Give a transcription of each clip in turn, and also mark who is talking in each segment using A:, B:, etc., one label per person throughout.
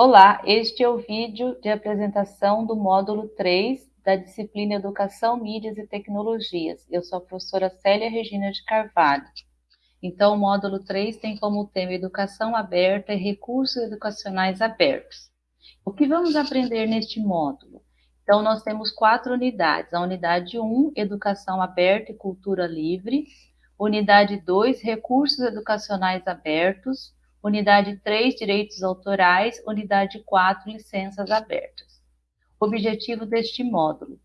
A: Olá, este é o vídeo de apresentação do módulo 3 da disciplina Educação, Mídias e Tecnologias. Eu sou a professora Célia Regina de Carvalho. Então, o módulo 3 tem como tema Educação Aberta e Recursos Educacionais Abertos. O que vamos aprender neste módulo? Então, nós temos quatro unidades. A unidade 1, Educação Aberta e Cultura Livre. Unidade 2, Recursos Educacionais Abertos. Unidade 3, direitos autorais. Unidade 4, licenças abertas. Objetivo deste módulo: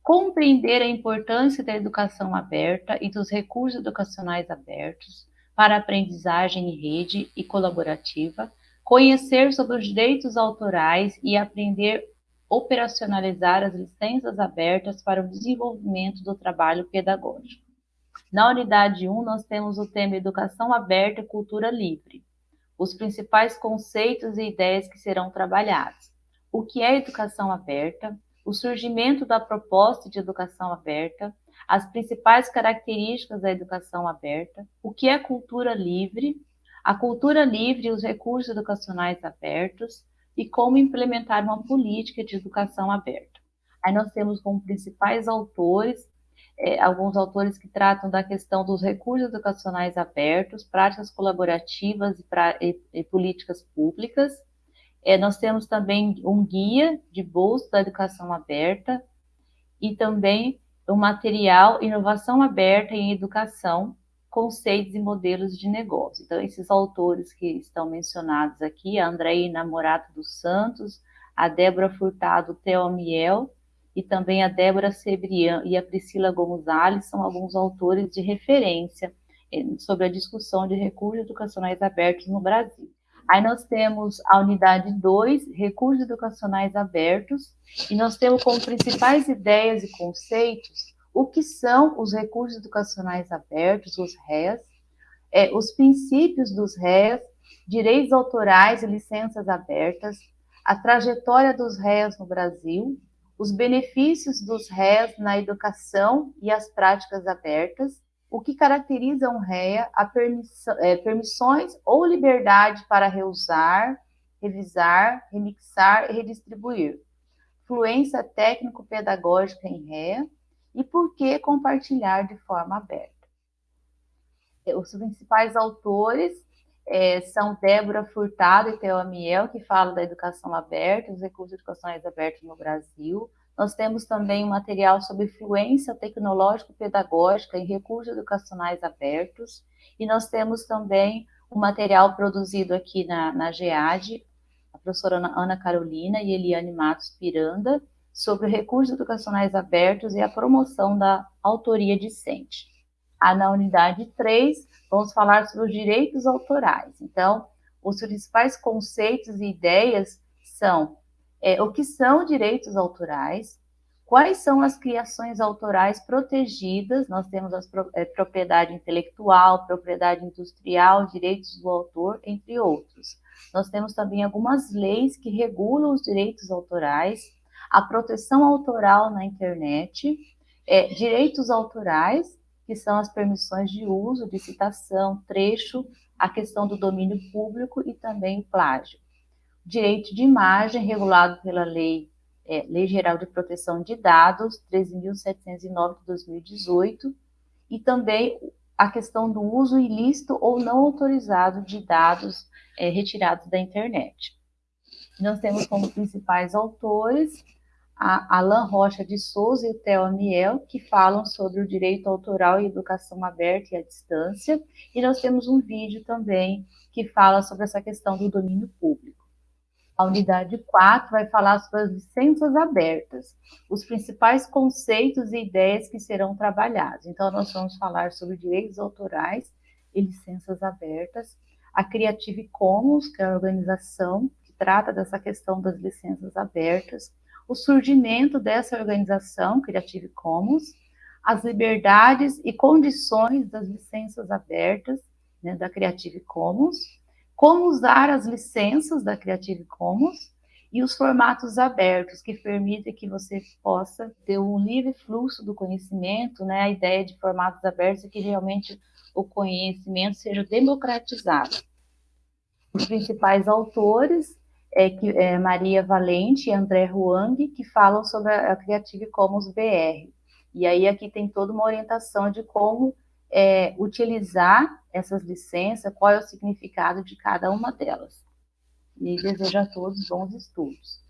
A: compreender a importância da educação aberta e dos recursos educacionais abertos para aprendizagem em rede e colaborativa, conhecer sobre os direitos autorais e aprender operacionalizar as licenças abertas para o desenvolvimento do trabalho pedagógico. Na unidade 1, nós temos o tema Educação Aberta e Cultura Livre os principais conceitos e ideias que serão trabalhados. O que é educação aberta, o surgimento da proposta de educação aberta, as principais características da educação aberta, o que é cultura livre, a cultura livre e os recursos educacionais abertos e como implementar uma política de educação aberta. Aí nós temos como principais autores é, alguns autores que tratam da questão dos recursos educacionais abertos, práticas colaborativas e, pra, e, e políticas públicas. É, nós temos também um guia de bolsa da educação aberta e também o um material Inovação Aberta em Educação, Conceitos e Modelos de Negócio. Então, esses autores que estão mencionados aqui, a Andréia Namorato dos Santos, a Débora Furtado Teomiel, e também a Débora Sebrian e a Priscila Gonzalez são alguns autores de referência eh, sobre a discussão de recursos educacionais abertos no Brasil. Aí nós temos a unidade 2, recursos educacionais abertos, e nós temos como principais ideias e conceitos o que são os recursos educacionais abertos, os RES, é, os princípios dos RES, direitos autorais e licenças abertas, a trajetória dos RES no Brasil, os benefícios dos REAs na educação e as práticas abertas, o que caracteriza um REA, a permissão, é, permissões ou liberdade para reusar, revisar, remixar e redistribuir, fluência técnico-pedagógica em REA e por que compartilhar de forma aberta. É, os principais autores é, são Débora Furtado e Theo Amiel, que falam da educação aberta, os recursos educacionais abertos no Brasil. Nós temos também um material sobre fluência tecnológico-pedagógica em recursos educacionais abertos. E nós temos também um material produzido aqui na, na GEAD, a professora Ana Carolina e Eliane Matos Piranda, sobre recursos educacionais abertos e a promoção da autoria discente. Ah, na unidade 3, vamos falar sobre os direitos autorais. Então, os principais conceitos e ideias são é, o que são direitos autorais, quais são as criações autorais protegidas, nós temos a é, propriedade intelectual, propriedade industrial, direitos do autor, entre outros. Nós temos também algumas leis que regulam os direitos autorais, a proteção autoral na internet, é, direitos autorais, que são as permissões de uso, de citação, trecho, a questão do domínio público e também plágio. Direito de imagem, regulado pela Lei, é, Lei Geral de Proteção de Dados, 13.709 de 2018, e também a questão do uso ilícito ou não autorizado de dados é, retirados da internet. Nós temos como principais autores a Alain Rocha de Souza e o Theo Amiel, que falam sobre o direito autoral e educação aberta e à distância, e nós temos um vídeo também que fala sobre essa questão do domínio público. A unidade 4 vai falar sobre as licenças abertas, os principais conceitos e ideias que serão trabalhados. Então, nós vamos falar sobre direitos autorais e licenças abertas, a Creative Commons, que é a organização que trata dessa questão das licenças abertas, o surgimento dessa organização Creative Commons, as liberdades e condições das licenças abertas né, da Creative Commons, como usar as licenças da Creative Commons e os formatos abertos, que permitem que você possa ter um livre fluxo do conhecimento, né, a ideia de formatos abertos é que realmente o conhecimento seja democratizado. Os principais autores é, que, é Maria Valente e André Huang, que falam sobre a, a Creative Commons BR. E aí aqui tem toda uma orientação de como é, utilizar essas licenças, qual é o significado de cada uma delas. E desejo a todos bons estudos.